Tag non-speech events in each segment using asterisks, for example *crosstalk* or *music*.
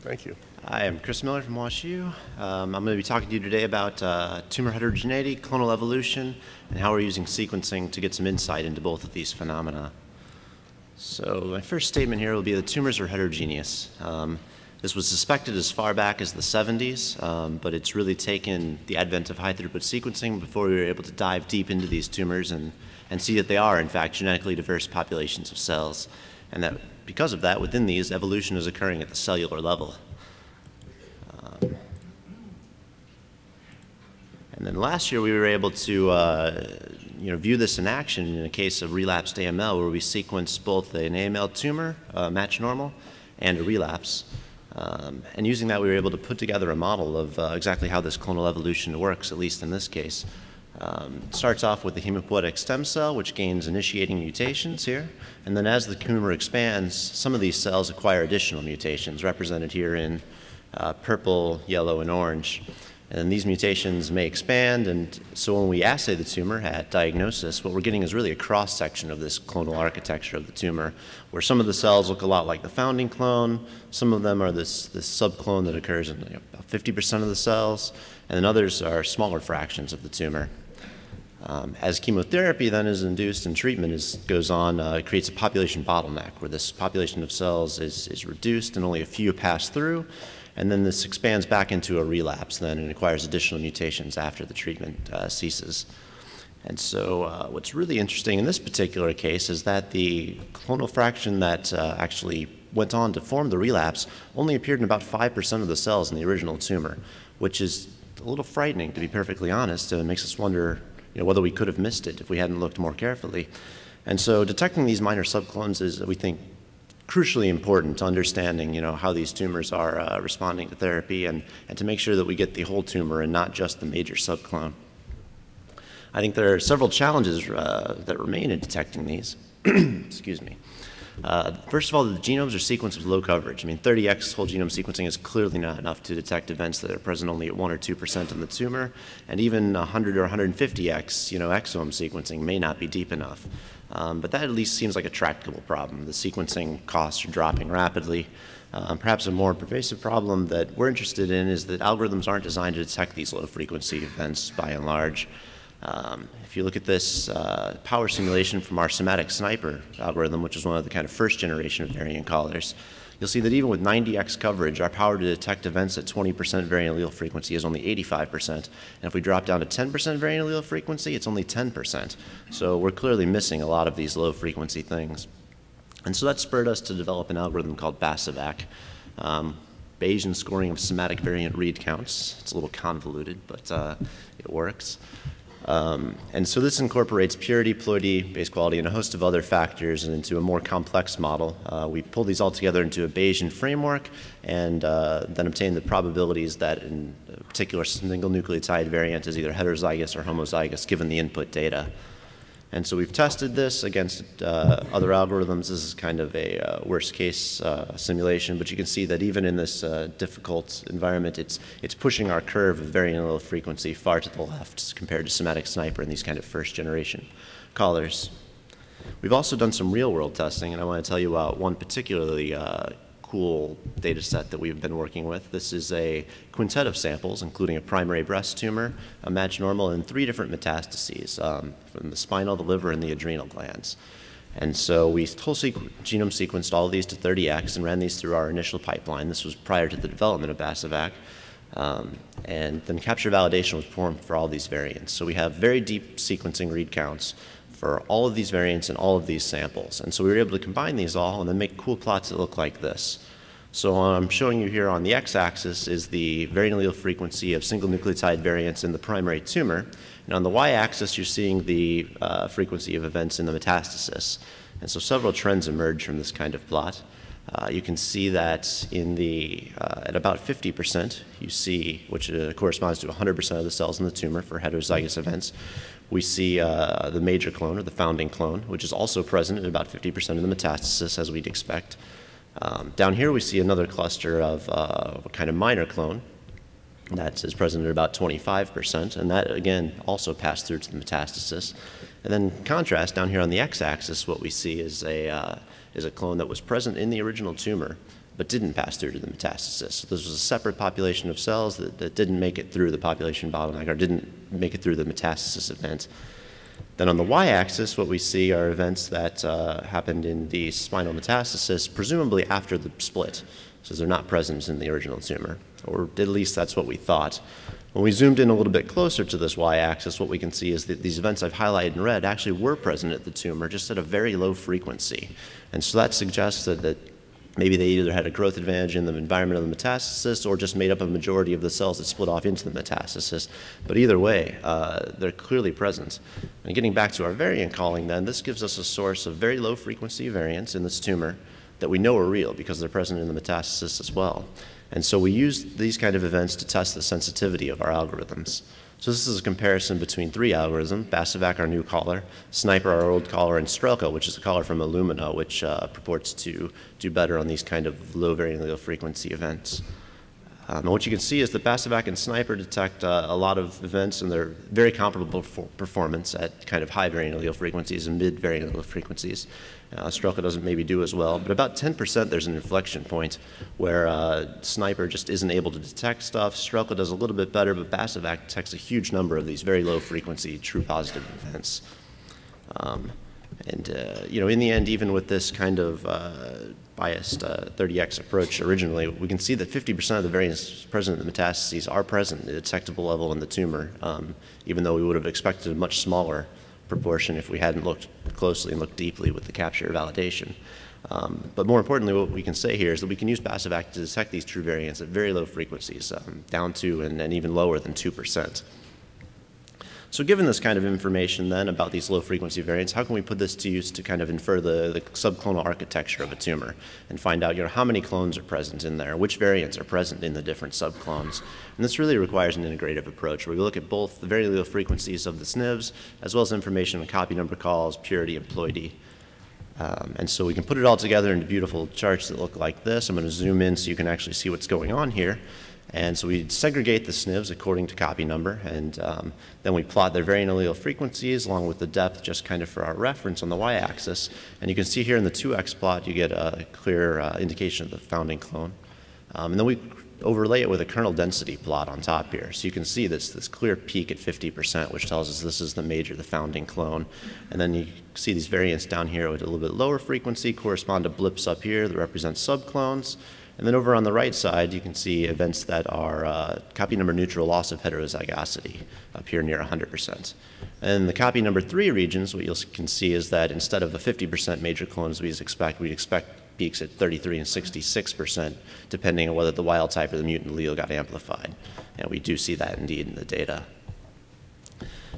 Thank you. Hi, I'm Chris Miller from WashU. Um, I'm going to be talking to you today about uh, tumor heterogeneity, clonal evolution, and how we're using sequencing to get some insight into both of these phenomena. So my first statement here will be that tumors are heterogeneous. Um, this was suspected as far back as the 70s, um, but it's really taken the advent of high throughput sequencing before we were able to dive deep into these tumors and, and see that they are, in fact, genetically diverse populations of cells. And that because of that, within these, evolution is occurring at the cellular level. Um, and then last year, we were able to uh, you know, view this in action in a case of relapsed AML where we sequenced both an AML tumor, uh, match normal, and a relapse. Um, and using that, we were able to put together a model of uh, exactly how this clonal evolution works, at least in this case. Um, starts off with the hematopoietic stem cell, which gains initiating mutations here. And then as the tumor expands, some of these cells acquire additional mutations, represented here in uh, purple, yellow, and orange. And these mutations may expand, and so when we assay the tumor at diagnosis, what we're getting is really a cross-section of this clonal architecture of the tumor, where some of the cells look a lot like the founding clone, some of them are this, this subclone that occurs in you know, about 50% of the cells, and then others are smaller fractions of the tumor. Um, as chemotherapy then is induced and treatment is, goes on, uh, it creates a population bottleneck where this population of cells is, is reduced and only a few pass through, and then this expands back into a relapse then and acquires additional mutations after the treatment uh, ceases. And so uh, what's really interesting in this particular case is that the clonal fraction that uh, actually went on to form the relapse only appeared in about 5% of the cells in the original tumor, which is a little frightening, to be perfectly honest. And it makes us wonder you know, whether we could have missed it if we hadn't looked more carefully. And so detecting these minor subclones is, we think, crucially important to understanding you know, how these tumors are uh, responding to therapy and, and to make sure that we get the whole tumor and not just the major subclone. I think there are several challenges uh, that remain in detecting these. *clears throat* Excuse me. Uh, first of all, the genomes are sequenced with low coverage. I mean, 30x whole genome sequencing is clearly not enough to detect events that are present only at 1 or 2% in the tumor, and even 100 or 150x, you know, exome sequencing may not be deep enough. Um, but that at least seems like a tractable problem. The sequencing costs are dropping rapidly. Um, perhaps a more pervasive problem that we're interested in is that algorithms aren't designed to detect these low frequency events by and large. Um, if you look at this uh, power simulation from our SomaticSniper algorithm, which is one of the kind of first generation of variant callers, you'll see that even with 90x coverage, our power to detect events at 20% variant allele frequency is only 85%. And if we drop down to 10% variant allele frequency, it's only 10%. So we're clearly missing a lot of these low frequency things. And so that spurred us to develop an algorithm called BASAVAC. Um, Bayesian scoring of somatic variant read counts. It's a little convoluted, but uh, it works. Um, and so this incorporates purity, ploidy, base quality, and a host of other factors into a more complex model. Uh, we pull these all together into a Bayesian framework and uh, then obtain the probabilities that in a particular single nucleotide variant is either heterozygous or homozygous given the input data. And so we've tested this against uh, other algorithms. This is kind of a uh, worst case uh, simulation, but you can see that even in this uh, difficult environment, it's, it's pushing our curve of very allele frequency far to the left compared to SomaticSniper and these kind of first generation callers. We've also done some real world testing, and I want to tell you about one particularly uh, cool data set that we've been working with. This is a quintet of samples, including a primary breast tumor, a match normal, and three different metastases um, from the spinal, the liver, and the adrenal glands. And so we whole sequ genome sequenced all of these to 30x and ran these through our initial pipeline. This was prior to the development of BASAVAC. Um, and then capture validation was performed for all these variants. So we have very deep sequencing read counts for all of these variants and all of these samples. And so we were able to combine these all and then make cool plots that look like this. So what I'm showing you here on the x-axis is the variant allele frequency of single nucleotide variants in the primary tumor. And on the y-axis, you're seeing the uh, frequency of events in the metastasis. And so several trends emerge from this kind of plot. Uh, you can see that in the, uh, at about 50%, you see, which uh, corresponds to 100% of the cells in the tumor for heterozygous events, we see uh, the major clone or the founding clone, which is also present in about 50% of the metastasis as we'd expect. Um, down here we see another cluster of uh, a kind of minor clone that is present at about 25%, and that again also passed through to the metastasis. And then contrast down here on the x-axis, what we see is a, uh, is a clone that was present in the original tumor but didn't pass through to the metastasis. So this was a separate population of cells that, that didn't make it through the population bottleneck or didn't make it through the metastasis event. Then on the y-axis, what we see are events that uh, happened in the spinal metastasis, presumably after the split, so they're not present in the original tumor, or at least that's what we thought. When we zoomed in a little bit closer to this y-axis, what we can see is that these events I've highlighted in red actually were present at the tumor, just at a very low frequency. And so that suggests that, that Maybe they either had a growth advantage in the environment of the metastasis or just made up a majority of the cells that split off into the metastasis. But either way, uh, they're clearly present. And getting back to our variant calling then, this gives us a source of very low frequency variants in this tumor that we know are real because they're present in the metastasis as well. And so we use these kind of events to test the sensitivity of our algorithms. So this is a comparison between three algorithms, Basovac, our new caller, Sniper, our old caller, and Strelka, which is a caller from Illumina, which uh, purports to do better on these kind of low variant allele frequency events. Um, and what you can see is that Basovac and Sniper detect uh, a lot of events, and they're very comparable for performance at kind of high variant allele frequencies and mid variant allele frequencies. Uh, Strelka doesn't maybe do as well, but about 10% there's an inflection point where uh, Sniper just isn't able to detect stuff. Strelka does a little bit better, but Basovac detects a huge number of these very low frequency true positive events. Um, and, uh, you know, in the end, even with this kind of uh, biased 30x uh, approach originally, we can see that 50% of the variants present in the metastases are present at detectable level in the tumor, um, even though we would have expected a much smaller proportion if we hadn't looked closely and looked deeply with the capture validation. Um, but more importantly, what we can say here is that we can use passive act to detect these true variants at very low frequencies, um, down to and, and even lower than 2%. So given this kind of information then about these low frequency variants, how can we put this to use to kind of infer the, the subclonal architecture of a tumor and find out you know, how many clones are present in there, which variants are present in the different subclones. And this really requires an integrative approach where we look at both the very low frequencies of the SNVs as well as information on copy number calls, purity, and ploidy. Um, and so we can put it all together into beautiful charts that look like this. I'm going to zoom in so you can actually see what's going on here. And so we segregate the SNVs according to copy number, and um, then we plot their variant allele frequencies along with the depth just kind of for our reference on the y-axis. And you can see here in the 2x plot, you get a clear uh, indication of the founding clone. Um, and then we overlay it with a kernel density plot on top here. So you can see this, this clear peak at 50%, which tells us this is the major, the founding clone. And then you see these variants down here with a little bit lower frequency correspond to blips up here that represent subclones. And then over on the right side, you can see events that are uh, copy number neutral loss of heterozygosity up here near 100%. And the copy number three regions, what you can see is that instead of a 50% major clone as we expect, we expect peaks at 33 and 66%, depending on whether the wild type or the mutant allele got amplified. And we do see that indeed in the data.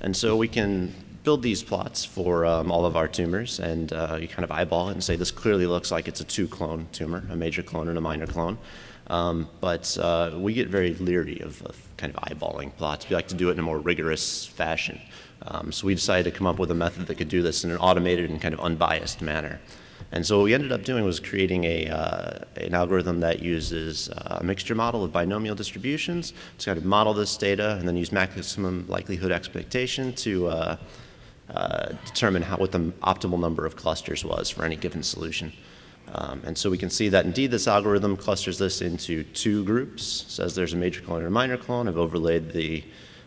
And so we can build these plots for um, all of our tumors, and uh, you kind of eyeball it and say this clearly looks like it's a two-clone tumor, a major clone and a minor clone. Um, but uh, we get very leery of, of, kind of eyeballing plots. We like to do it in a more rigorous fashion. Um, so we decided to come up with a method that could do this in an automated and kind of unbiased manner. And so what we ended up doing was creating a, uh, an algorithm that uses uh, a mixture model of binomial distributions to kind of model this data and then use maximum likelihood expectation to uh, determine how, what the optimal number of clusters was for any given solution. Um, and so we can see that indeed this algorithm clusters this into two groups, says there's a major clone and a minor clone. I've overlaid the,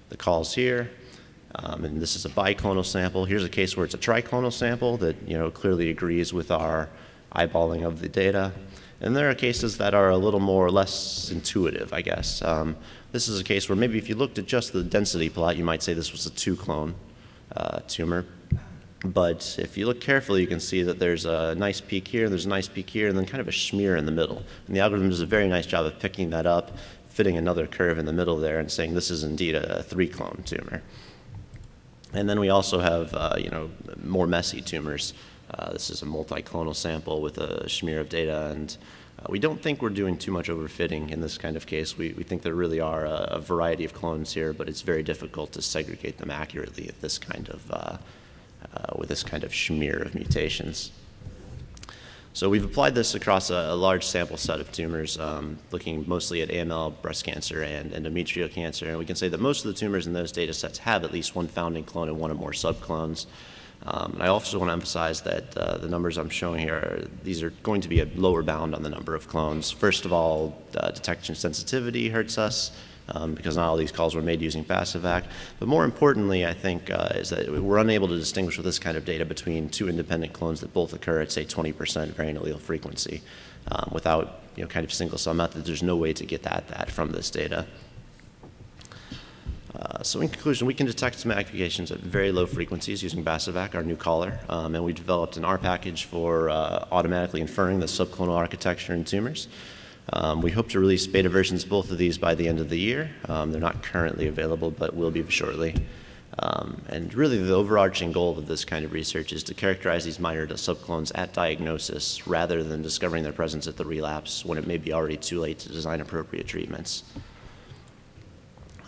the calls here. Um, and this is a biclonal sample. Here's a case where it's a triclonal sample that you know clearly agrees with our eyeballing of the data. And there are cases that are a little more or less intuitive, I guess. Um, this is a case where maybe if you looked at just the density plot, you might say this was a two clone uh, tumor. But if you look carefully, you can see that there's a nice peak here, there's a nice peak here, and then kind of a smear in the middle. And the algorithm does a very nice job of picking that up, fitting another curve in the middle there, and saying this is indeed a three-clone tumor. And then we also have, uh, you know, more messy tumors. Uh, this is a multi-clonal sample with a smear of data, and uh, we don't think we're doing too much overfitting in this kind of case. We, we think there really are a, a, variety of clones here, but it's very difficult to segregate them accurately at this kind of, uh, uh, with this kind of smear of mutations. So we've applied this across a, a large sample set of tumors, um, looking mostly at AML, breast cancer, and endometrial cancer. And we can say that most of the tumors in those data sets have at least one founding clone and one or more subclones. Um, and I also want to emphasize that uh, the numbers I'm showing here, these are going to be a lower bound on the number of clones. First of all, uh, detection sensitivity hurts us um, because not all these calls were made using Passivac. But more importantly, I think, uh, is that we're unable to distinguish with this kind of data between two independent clones that both occur at, say, 20% variant allele frequency. Um, without, you know, kind of single cell methods, there's no way to get that, that from this data. Uh, so in conclusion, we can detect some aggregations at very low frequencies using Bassivac, our new caller, um, and we developed an R package for uh, automatically inferring the subclonal architecture in tumors. Um, we hope to release beta versions of both of these by the end of the year. Um, they're not currently available, but will be shortly. Um, and really the overarching goal of this kind of research is to characterize these minor subclones at diagnosis rather than discovering their presence at the relapse when it may be already too late to design appropriate treatments.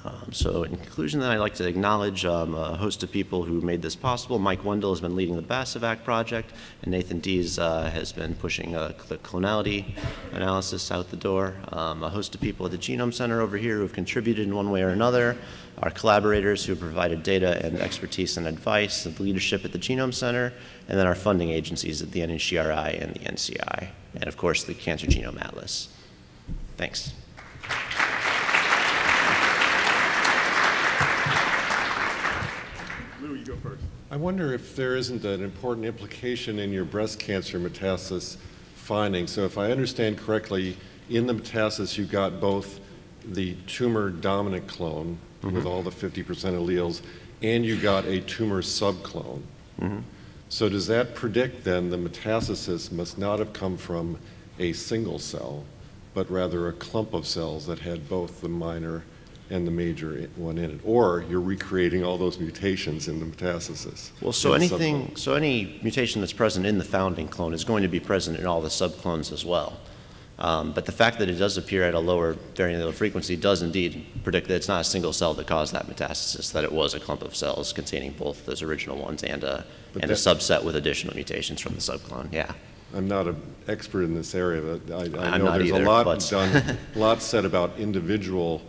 Um, so in conclusion, then I'd like to acknowledge um, a host of people who made this possible. Mike Wendl has been leading the Bassivac project, and Nathan Dees uh, has been pushing uh, the clonality analysis out the door. Um, a host of people at the Genome Center over here who have contributed in one way or another. Our collaborators who have provided data and expertise and advice, and leadership at the Genome Center, and then our funding agencies at the NHGRI and the NCI, and of course the Cancer Genome Atlas. Thanks. You go first. I wonder if there isn't an important implication in your breast cancer metastasis finding. So if I understand correctly, in the metastasis you got both the tumor dominant clone with mm-hmm. all the 50% alleles, and you got a tumor subclone. Mm-hmm. So does that predict then the metastasis must not have come from a single cell, but rather a clump of cells that had both the minor and the major one in it? Or you're recreating all those mutations in the metastasis? Well, so anything, subclone. so any mutation that's present in the founding clone is going to be present in all the subclones as well. Um, but the fact that it does appear at a lower variant allele frequency does indeed predict that it's not a single cell that caused that metastasis, that it was a clump of cells containing both those original ones and a, But and a subset with additional mutations from the subclone, yeah. I'm not an expert in this area, but I, I know there's either, a lot done, a *laughs* lot said about individual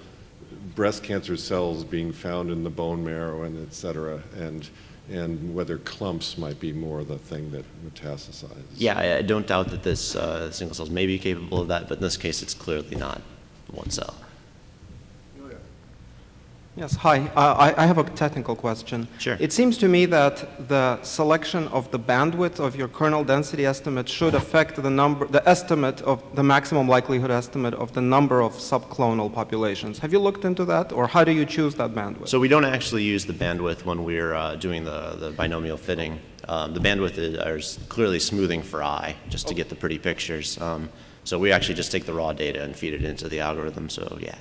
breast cancer cells being found in the bone marrow and et cetera, and, and whether clumps might be more the thing that metastasizes. Yeah, I, don't doubt that this, uh, single cells may be capable of that, but in this case, it's clearly not one cell. Yes, hi. Uh, I, I have a technical question. Sure. It seems to me that the selection of the bandwidth of your kernel density estimate should affect the number, the estimate of the maximum likelihood estimate of the number of subclonal populations. Have you looked into that, or how do you choose that bandwidth? So we don't actually use the bandwidth when we're uh, doing the, the binomial fitting. Um, the bandwidth is, is clearly smoothing for eye, just to get the pretty pictures. Um, so we actually just take the raw data and feed it into the algorithm. So yeah.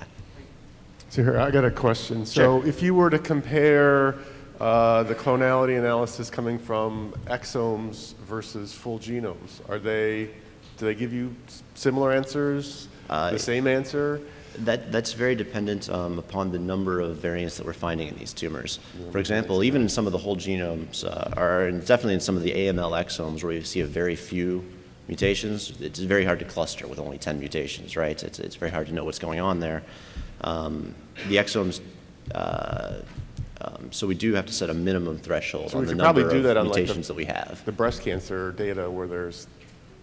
So here, I got a question. Sure. So if you were to compare uh, the clonality analysis coming from exomes versus full genomes, are they, do they give you similar answers? Uh, The same answer? That, that's very dependent um, upon the number of variants that we're finding in these tumors. For example, even in some of the whole genomes, uh, or in- definitely in some of the AML exomes where you see a very few mutations, it's very hard to cluster with only 10 mutations, right? It's, it's very hard to know what's going on there. Um, the exomes, uh, um, so we do have to set a minimum threshold So on we the could probably number do of that on, like, the- mutations that we have. The breast cancer data where there's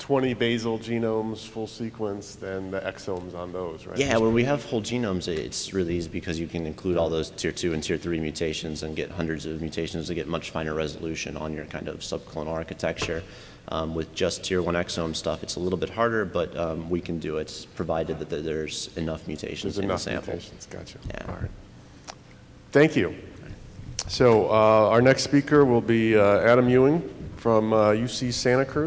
20 basal genomes, full sequence, then the exomes on those, right? Yeah, when we have whole genomes, it's really easy because you can include all those tier two and tier three mutations and get hundreds of mutations to get much finer resolution on your kind of subclonal architecture. Um, with just tier one exome stuff, it's a little bit harder, but um, we can do it provided that there's enough mutations There's in the enough sample. mutations, gotcha. Yeah. All right. Thank you. So uh, our next speaker will be uh, Adam Ewing from uh, UC Santa Cruz.